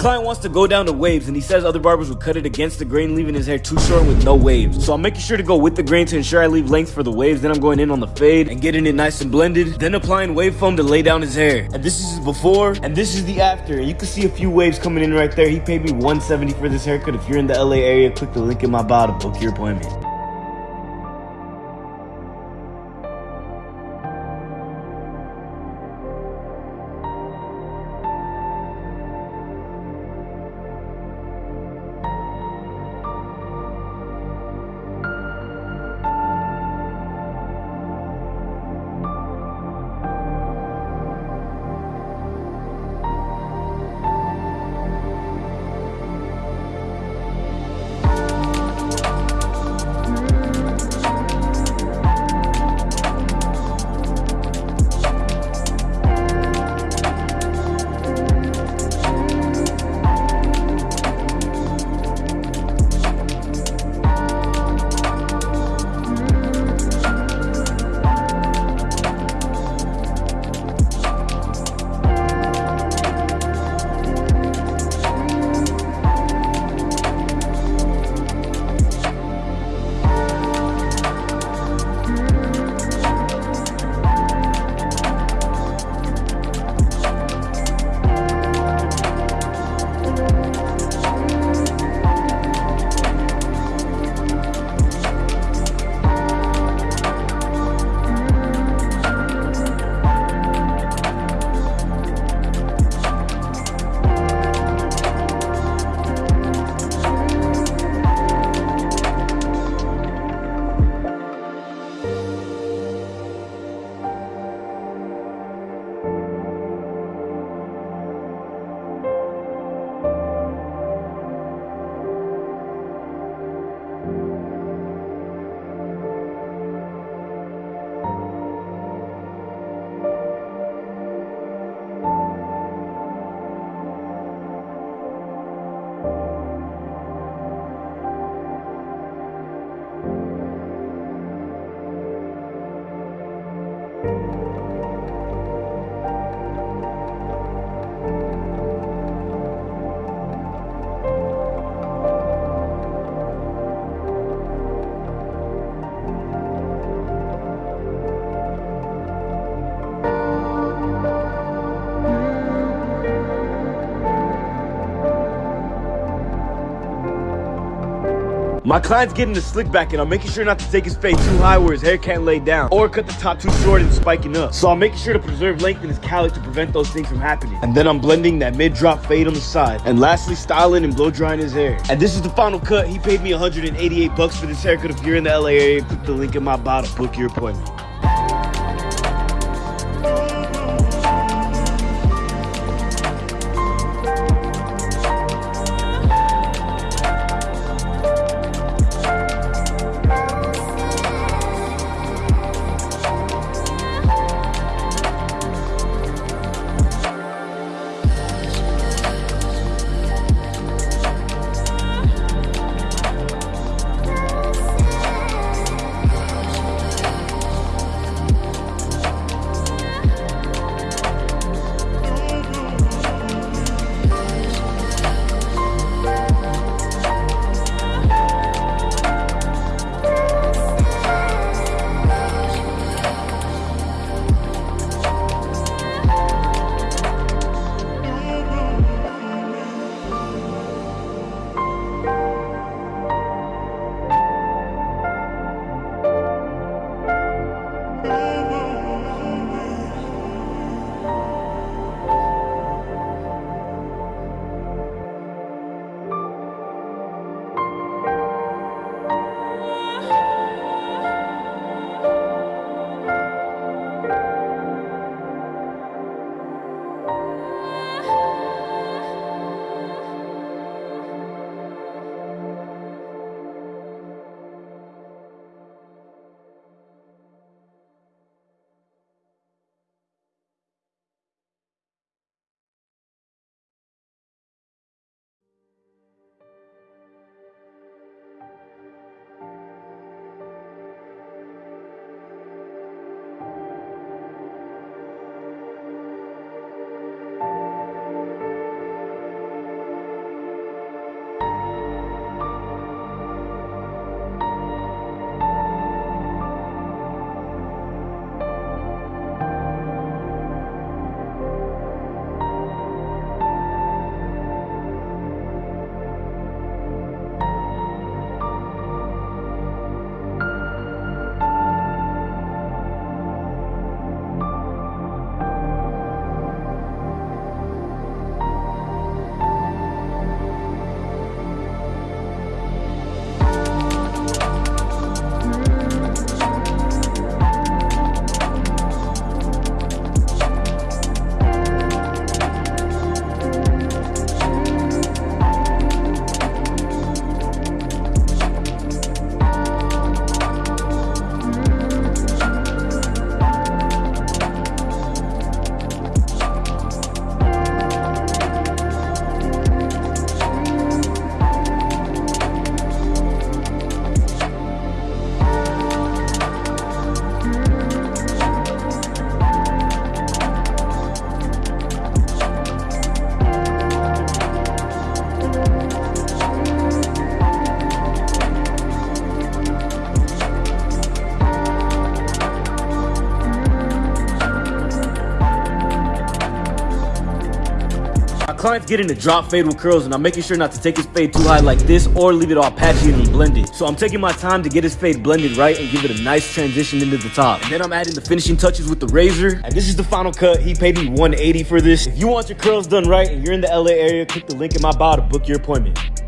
client wants to go down to waves and he says other barbers will cut it against the grain, leaving his hair too short with no waves. So I'm making sure to go with the grain to ensure I leave length for the waves. Then I'm going in on the fade and getting it nice and blended. Then applying wave foam to lay down his hair. And this is before and this is the after. You can see a few waves coming in right there. He paid me 170 for this haircut. If you're in the LA area, click the link in my bio to book your appointment. My client's getting the slick back and I'm making sure not to take his fade too high where his hair can't lay down or cut the top too short and spiking up. So I'm making sure to preserve length in his cowlick to prevent those things from happening. And then I'm blending that mid-drop fade on the side. And lastly, styling and blow drying his hair. And this is the final cut. He paid me 188 bucks for this haircut. If you're in the LA area, click the link in my bio to book your appointment. Client's getting a drop fade with curls and I'm making sure not to take his fade too high like this or leave it all patchy and blended. So I'm taking my time to get his fade blended right and give it a nice transition into the top. And then I'm adding the finishing touches with the razor. And this is the final cut. He paid me 180 for this. If you want your curls done right and you're in the LA area, click the link in my bio to book your appointment.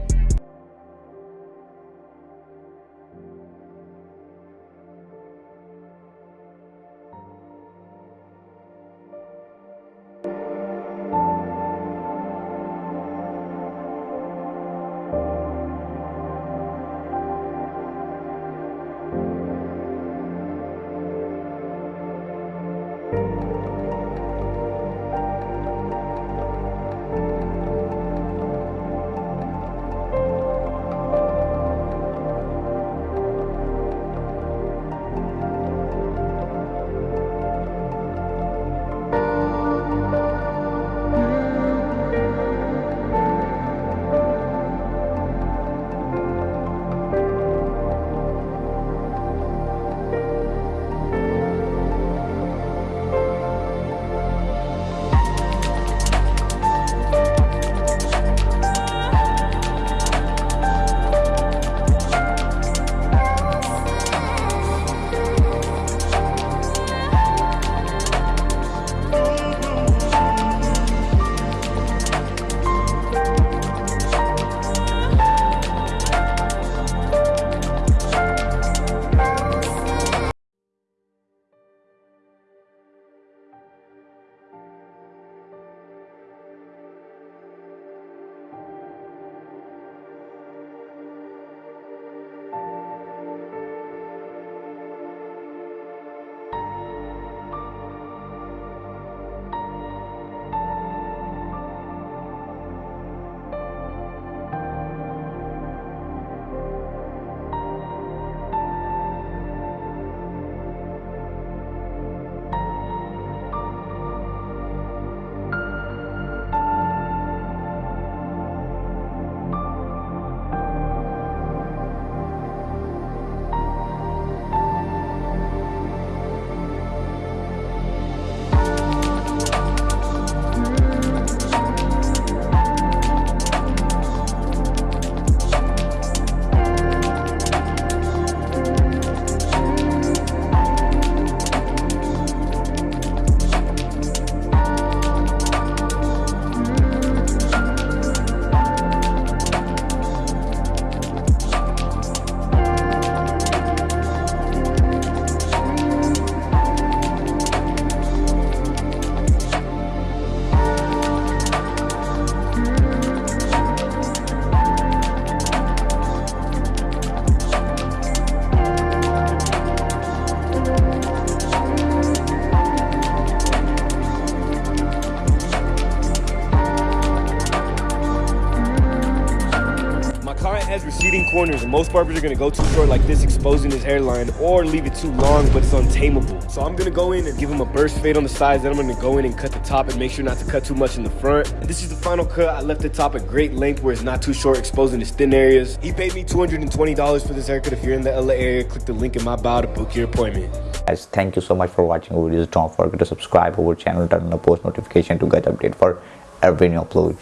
Corners and most barbers are gonna go too short like this exposing his hairline or leave it too long but it's untamable. So i'm gonna go in and give him a burst fade on the sides then i'm gonna go in and cut the top and make sure not to cut too much in the front. And this is the final cut. I left the top at great length where it's not too short exposing his thin areas. He paid me 220 dollars for this haircut. If you're in the la area click the link in my bio to book your appointment. Guys thank you so much for watching. Our videos don't forget to subscribe our channel turn on the post notification to get update for every new upload